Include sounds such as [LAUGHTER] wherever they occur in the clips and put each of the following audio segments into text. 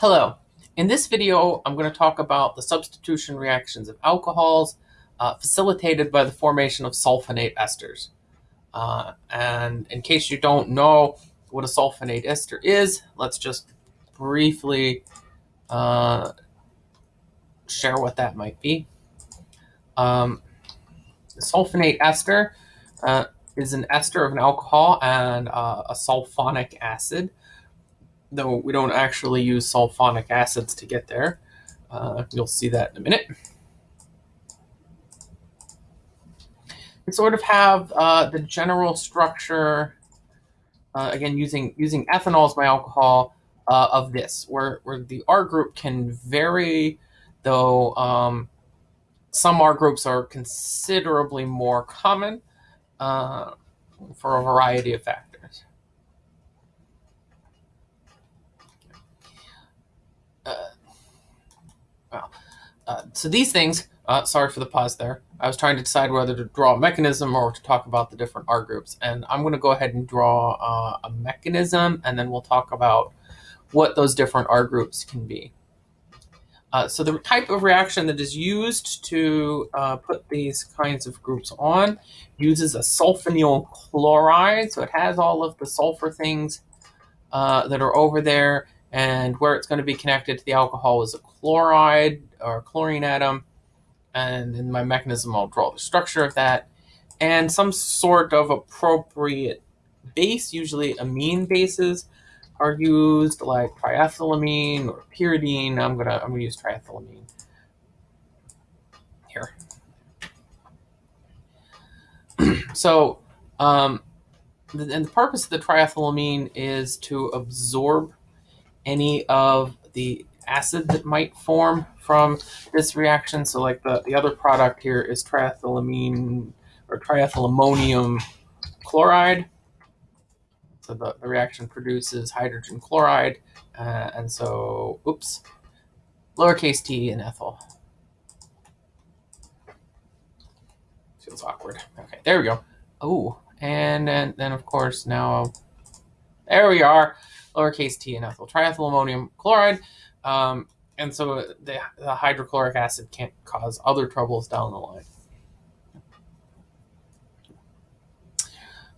Hello. In this video, I'm going to talk about the substitution reactions of alcohols uh, facilitated by the formation of sulfonate esters. Uh, and in case you don't know what a sulfonate ester is, let's just briefly uh, share what that might be. Um, sulfonate ester uh, is an ester of an alcohol and uh, a sulfonic acid though we don't actually use sulfonic acids to get there. Uh, you'll see that in a minute. We sort of have uh, the general structure, uh, again, using, using ethanol as my alcohol, uh, of this, where, where the R group can vary, though um, some R groups are considerably more common uh, for a variety of factors. Well, uh, so these things, uh, sorry for the pause there. I was trying to decide whether to draw a mechanism or to talk about the different R groups. And I'm going to go ahead and draw uh, a mechanism, and then we'll talk about what those different R groups can be. Uh, so the type of reaction that is used to uh, put these kinds of groups on uses a sulfonyl chloride. So it has all of the sulfur things uh, that are over there and where it's going to be connected to the alcohol is a chloride or chlorine atom. And in my mechanism, I'll draw the structure of that and some sort of appropriate base, usually amine bases, are used like triethylamine or pyridine. I'm gonna I'm gonna use triethylamine here. [CLEARS THROAT] so, um, and the purpose of the triethylamine is to absorb any of the acid that might form from this reaction. So like the, the other product here is triethylamine or triethylammonium chloride. So the, the reaction produces hydrogen chloride. Uh, and so, oops, lowercase t in ethyl. Feels awkward. Okay, there we go. Oh, and then, then of course now, there we are lowercase t and ethyl triethylammonium chloride. Um, and so the, the hydrochloric acid can't cause other troubles down the line.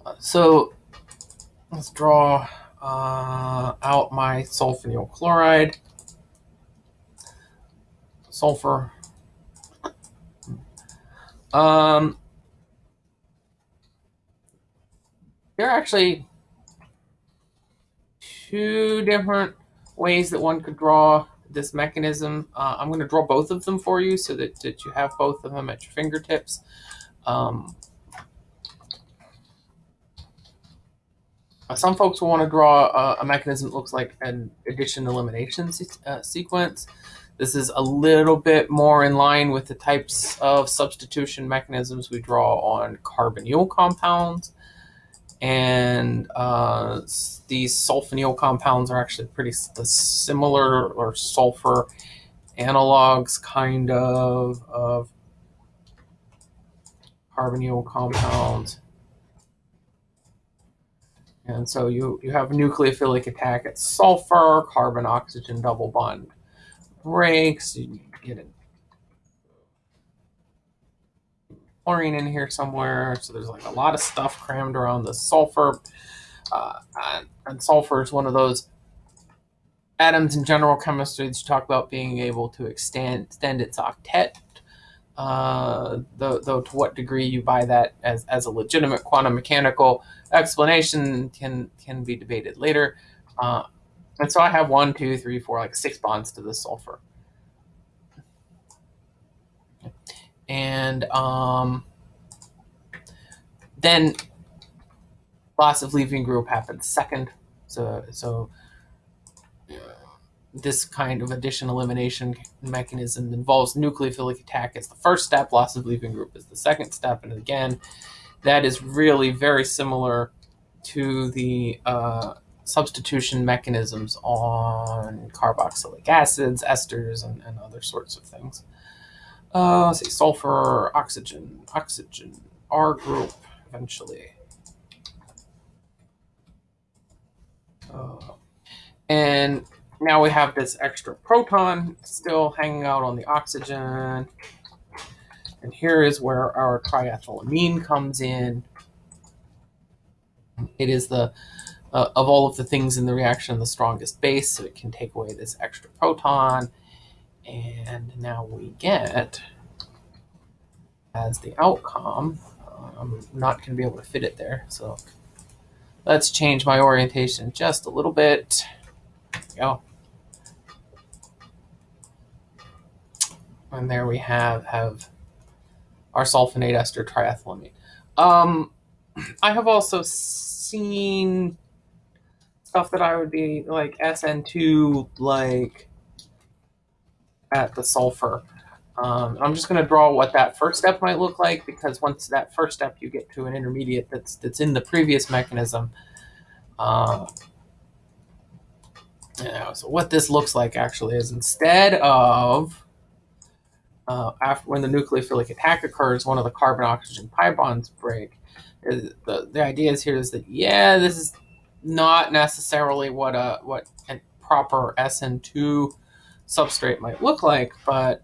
Uh, so let's draw uh, out my sulfonyl chloride. Sulfur. Um, there are actually two different ways that one could draw this mechanism. Uh, I'm going to draw both of them for you so that, that you have both of them at your fingertips. Um, uh, some folks will want to draw a, a, mechanism that looks like an addition elimination se uh, sequence. This is a little bit more in line with the types of substitution mechanisms we draw on carbonyl compounds. And uh, these sulfonyl compounds are actually pretty similar or sulfur analogs kind of of carbonyl compounds. And so you, you have nucleophilic attack at sulfur, carbon-oxygen double bond breaks, you get an chlorine in here somewhere. So there's like a lot of stuff crammed around the sulfur. Uh, and, sulfur is one of those atoms in general chemistry that you talk about being able to extend, extend its octet. Uh, though, though to what degree you buy that as, as a legitimate quantum mechanical explanation can can be debated later. Uh, and so I have one, two, three, four, like six bonds to the sulfur. And um, then loss of leaving group happens second. So, so this kind of addition elimination mechanism involves nucleophilic attack as the first step, loss of leaving group is the second step. And again, that is really very similar to the uh, substitution mechanisms on carboxylic acids, esters, and, and other sorts of things. Uh, let's see, sulfur, oxygen, oxygen, R group eventually. Uh, and now we have this extra proton still hanging out on the oxygen. And here is where our triethylamine comes in. It is the uh, of all of the things in the reaction the strongest base, so it can take away this extra proton. And now we get, as the outcome, I'm not going to be able to fit it there, so let's change my orientation just a little bit. Go. And there we have, have our sulfonate ester triethylamine. Um, I have also seen stuff that I would be like SN2, like at the sulfur. Um, I'm just going to draw what that first step might look like because once that first step you get to an intermediate that's that's in the previous mechanism. Uh, so what this looks like actually is instead of uh, after when the nucleophilic attack occurs, one of the carbon oxygen pi bonds break. The, the idea is here is that yeah, this is not necessarily what a what a proper SN2 substrate might look like, but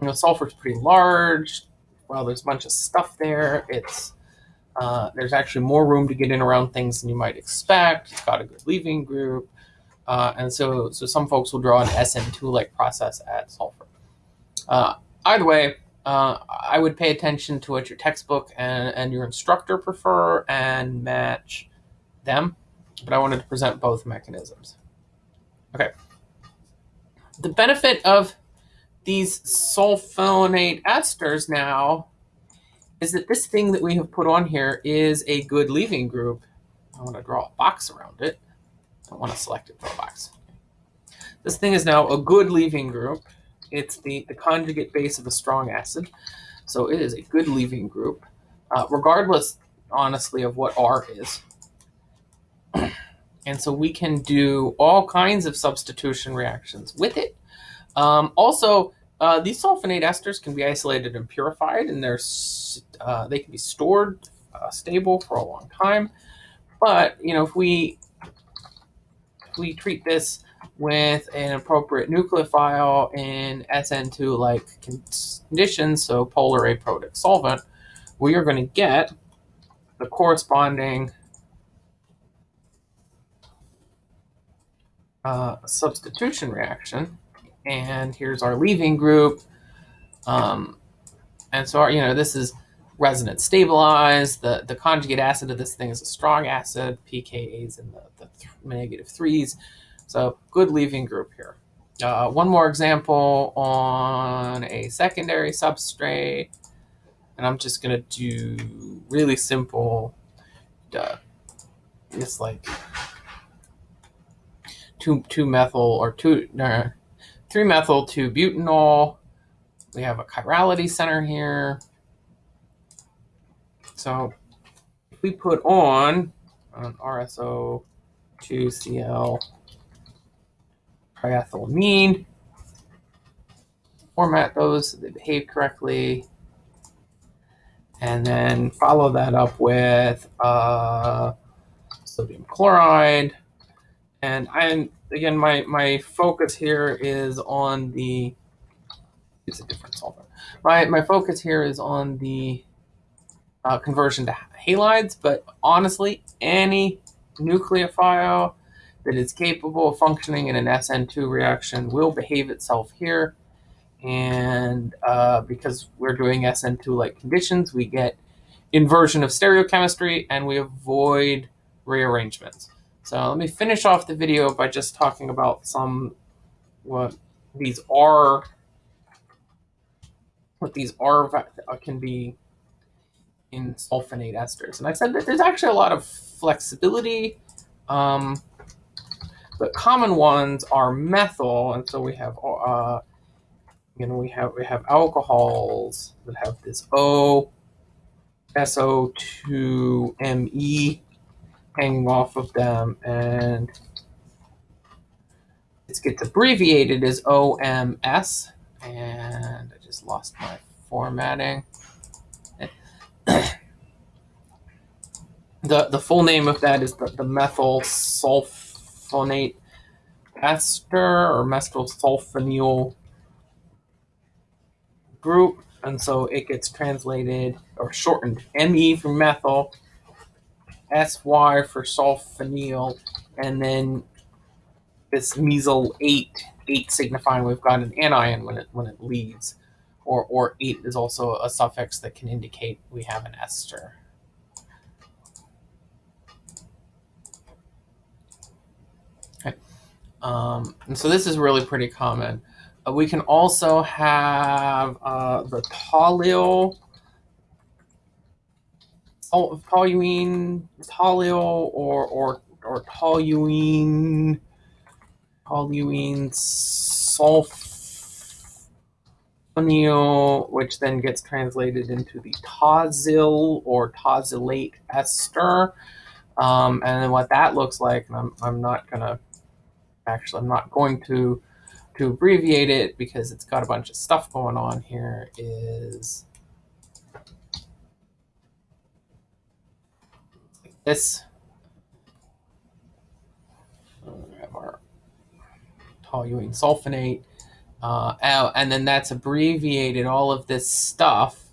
you know, sulfur is pretty large. Well, there's a bunch of stuff there. It's uh, there's actually more room to get in around things than you might expect. It's got a good leaving group, uh, and so so some folks will draw an SN2 like process at sulfur. Uh, either way, uh, I would pay attention to what your textbook and, and your instructor prefer and match them. But I wanted to present both mechanisms. Okay. The benefit of these sulfonate esters now is that this thing that we have put on here is a good leaving group. I want to draw a box around it. I don't want to select it for a box. This thing is now a good leaving group. It's the, the conjugate base of a strong acid. So it is a good leaving group, uh, regardless, honestly, of what R is. [CLEARS THROAT] and so we can do all kinds of substitution reactions with it. Um, also, uh, these sulfonate esters can be isolated and purified, and they're uh, they can be stored uh, stable for a long time. But you know, if we if we treat this with an appropriate nucleophile in SN2-like conditions, so polar aprotic solvent, we are going to get the corresponding uh, substitution reaction. And here's our leaving group. Um, and so, our, you know, this is resonance stabilized. The, the conjugate acid of this thing is a strong acid. pKa is in the, the th negative threes. So good leaving group here. Uh, one more example on a secondary substrate. And I'm just going to do really simple, uh, just like 2, 2 methyl or 2, uh, 3 methyl 2 butanol. We have a chirality center here. So if we put on an RSO 2Cl triethylamine. Format those so they behave correctly. And then follow that up with uh, sodium chloride. And I'm again, my, my focus here is on the, it's a different solvent. My, my focus here is on the uh, conversion to halides, but honestly, any nucleophile that is capable of functioning in an SN2 reaction will behave itself here. And uh, because we're doing SN2-like conditions, we get inversion of stereochemistry and we avoid rearrangements. So let me finish off the video by just talking about some what these are what these are uh, can be in sulfonate esters. And I said that there's actually a lot of flexibility um, the common ones are methyl, and so we have uh, you know we have we have alcohols that have this O SO2Me hanging off of them, and it gets abbreviated as OMS. And I just lost my formatting. the the full name of that is the, the methyl sulfonate ester or methylsulfonyl group. And so it gets translated or shortened Me for methyl, SY for sulfonyl, and then this mesylate, 8 signifying we've got an anion when it when it leaves. Or, or 8 is also a suffix that can indicate we have an ester. Okay. Um, and so this is really pretty common. Uh, we can also have uh, the toluene, toluene, toluene, or or or toluene, toluene sulfonyl, which then gets translated into the tosyl or tosylate ester. Um, and then what that looks like, and I'm, I'm not gonna actually, I'm not going to to abbreviate it because it's got a bunch of stuff going on here is this. We have our toluene sulfonate. Uh, and then that's abbreviated. All of this stuff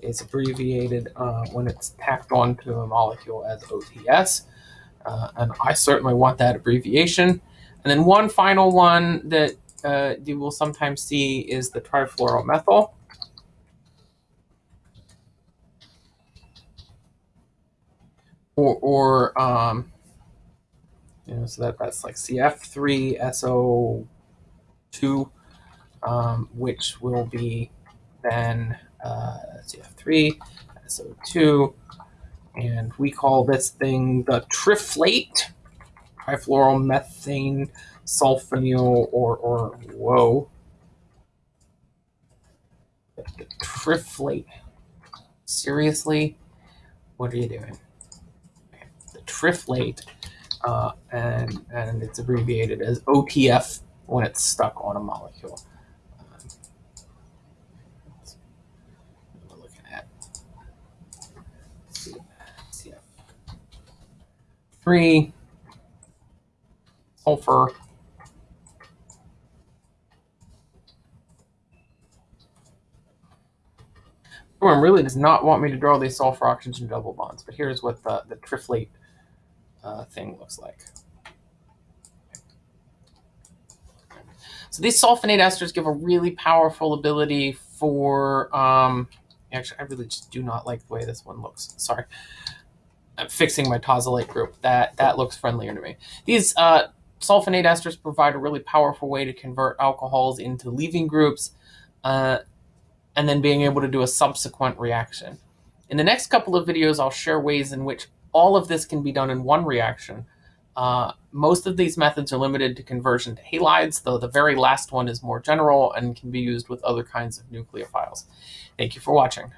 is abbreviated uh, when it's tacked onto a molecule as OTS. Uh, and I certainly want that abbreviation. And then one final one that uh, you will sometimes see is the trifluoromethyl. Or, or um, you know, so that, that's like CF3SO2, um, which will be then uh, CF3SO2, and we call this thing the triflate, trifluoromethane sulfonyl or, or whoa, the triflate. Seriously? What are you doing? Triflate, uh, and, and it's abbreviated as OTF when it's stuck on a molecule. CF3, sulfur, Storm really does not want me to draw these sulfur oxygen double bonds, but here's what the, the triflate uh, thing looks like. So these sulfonate esters give a really powerful ability for, um, actually, I really just do not like the way this one looks. Sorry. I'm fixing my tosylate group. That, that looks friendlier to me. These uh, sulfonate esters provide a really powerful way to convert alcohols into leaving groups. Uh, and then being able to do a subsequent reaction. In the next couple of videos, I'll share ways in which all of this can be done in one reaction. Uh, most of these methods are limited to conversion to halides, though the very last one is more general and can be used with other kinds of nucleophiles. Thank you for watching.